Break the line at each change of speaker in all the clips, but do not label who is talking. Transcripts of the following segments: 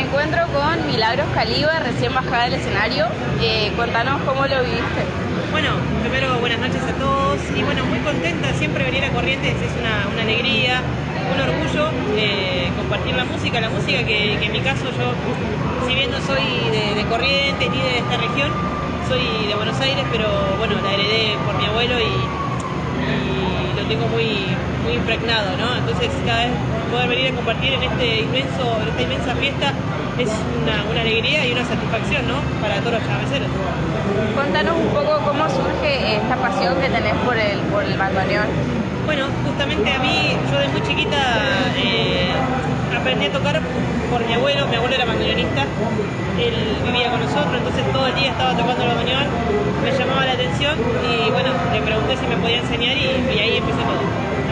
Me encuentro con Milagros Caliba, recién bajada del escenario. Eh, cuéntanos cómo lo viviste.
Bueno, primero buenas noches a todos y bueno, muy contenta, siempre venir a Corrientes es una, alegría, un orgullo eh, compartir la música, la música que, en mi caso yo, si bien no soy de, Corrientes ni de esta región, soy de Buenos Aires, pero bueno, la heredé por mi abuelo y, tengo muy, muy impregnado, ¿no? Entonces cada vez poder venir a compartir en este inmenso, en esta inmensa fiesta es una, alegría y una satisfacción, ¿no? Para todos los chaveceros.
Contanos un poco cómo surge esta pasión que tenés por el, por el bandoneón.
Bueno, justamente a mí, yo de muy chiquita eh, aprendí a tocar por mi abuelo, mi abuelo era bandoneonista, él vivía con nosotros, entonces todo el día estaba tocando el bandoneón, me llamaba la atención y bueno, le pregunté si me podía enseñar y, ahí empecé todo.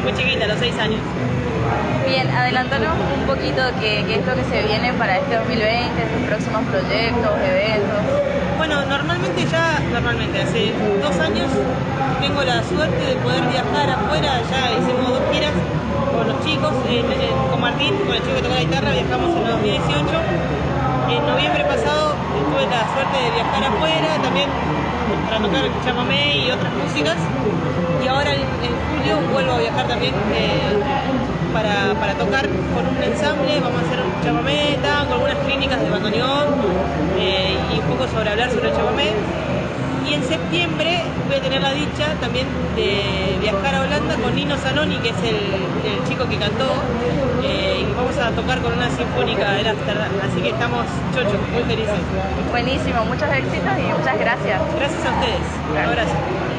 Muy chiquita, a los seis años.
Bien, adelántanos un poquito qué, qué es lo que se viene para este 2020, sus próximos proyectos, eventos.
Bueno, normalmente ya, normalmente hace dos años tengo la suerte de poder viajar afuera, ya hicimos dos giras con los chicos, con Martín, con el chico que toca la guitarra, viajamos en el 2018. En noviembre pasado tuve la suerte de viajar afuera, también para tocar el chamamé y otras músicas. Y ahora en, julio vuelvo a viajar también eh, para, tocar con un ensamble, vamos a hacer un chamamé, tango, algunas clínicas de bandoneón eh, y un poco sobre hablar sobre el chamamé. Y en septiembre voy a tener la dicha también de viajar a Holanda con Nino Zanoni, que es el, chico que cantó, eh, vamos a tocar con una sinfónica de Amsterdam, así que estamos chochos, muy felices.
Buenísimo, muchos éxitos y muchas gracias.
Gracias a ustedes, un abrazo.